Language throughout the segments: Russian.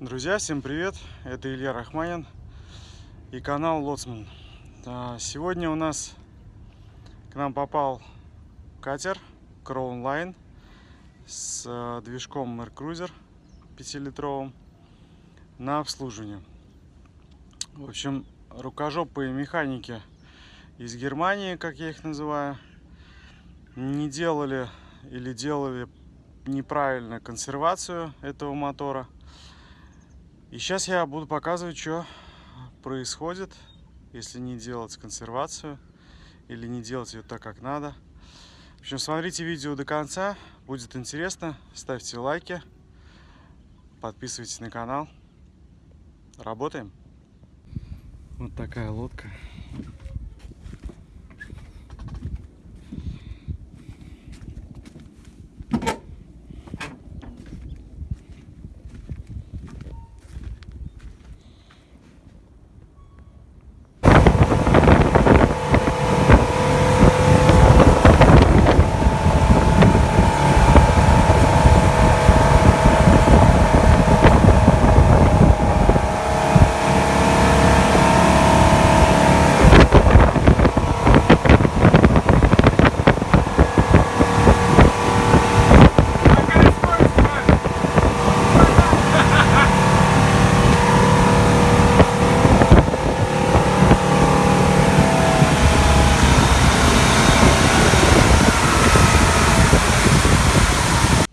Друзья, всем привет! Это Илья Рахманин и канал Лоцман. Сегодня у нас к нам попал катер Crown Line с э, движком Air Cruiser 5-литровым на обслуживание. В общем, рукожопые механики из Германии, как я их называю, не делали или делали неправильно консервацию этого мотора – и сейчас я буду показывать, что происходит, если не делать консервацию или не делать ее так, как надо. В общем, смотрите видео до конца, будет интересно. Ставьте лайки, подписывайтесь на канал. Работаем. Вот такая лодка.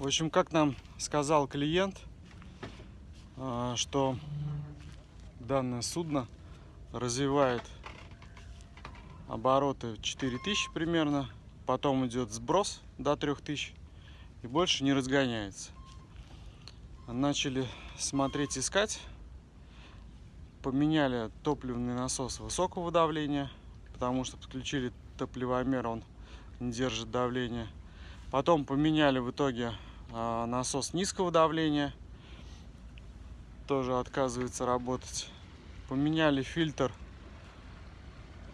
В общем, как нам сказал клиент, а, что данное судно развивает обороты 4000 примерно, потом идет сброс до 3000 и больше не разгоняется. Начали смотреть, искать, поменяли топливный насос высокого давления, потому что подключили топливомер, он не держит давление. Потом поменяли в итоге насос низкого давления. Тоже отказывается работать. Поменяли фильтр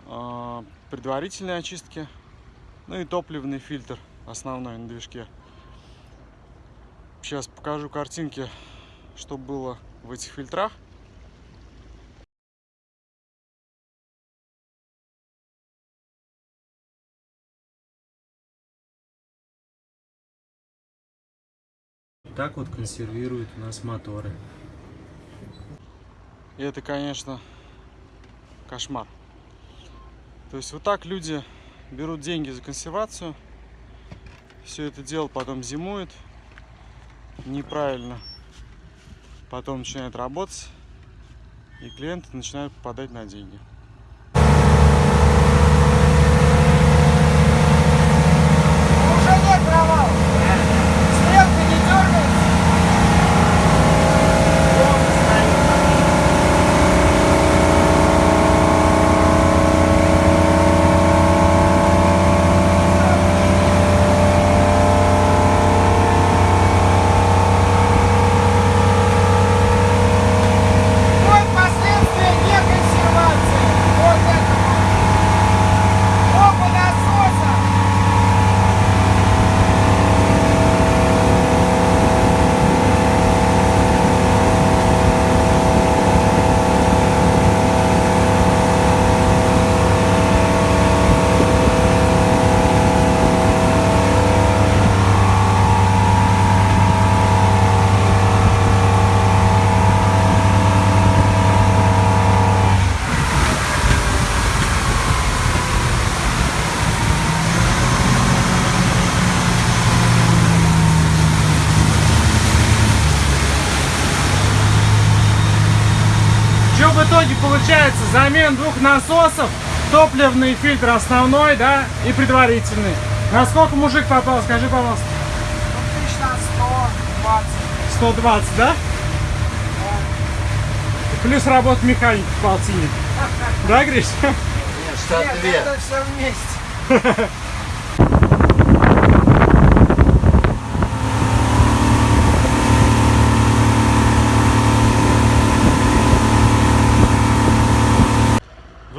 а, предварительной очистки ну и топливный фильтр основной на движке. Сейчас покажу картинки что было в этих фильтрах Так вот консервируют у нас моторы. И это, конечно, кошмар. То есть вот так люди берут деньги за консервацию, все это дело потом зимует неправильно, потом начинает работать, и клиенты начинают попадать на деньги. Итоге получается замен двух насосов, топливный фильтр основной, да, и предварительный. На сколько мужик попал, скажи, пожалуйста? Ну, 1120. 120, да? да. Плюс работа механики в полтине. Да, Гриш? Нет это все вместе.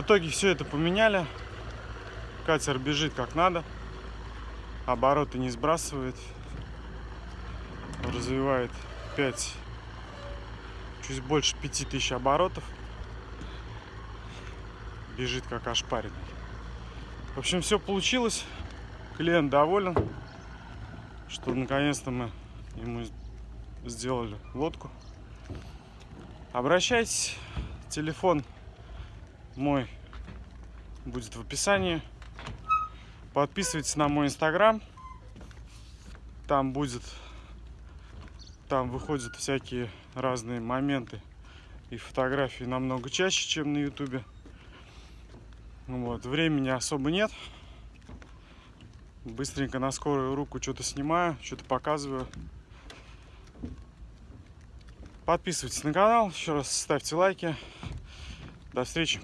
итоге все это поменяли. Катер бежит как надо. Обороты не сбрасывает. Развивает 5 чуть больше 5000 оборотов. Бежит как ошпаренный. В общем, все получилось. Клиент доволен, что наконец-то мы ему сделали лодку. Обращайтесь. Телефон мой будет в описании. Подписывайтесь на мой инстаграм. Там будет, там выходят всякие разные моменты и фотографии намного чаще, чем на ютубе. Вот, времени особо нет. Быстренько на скорую руку что-то снимаю, что-то показываю. Подписывайтесь на канал, еще раз ставьте лайки. До встречи.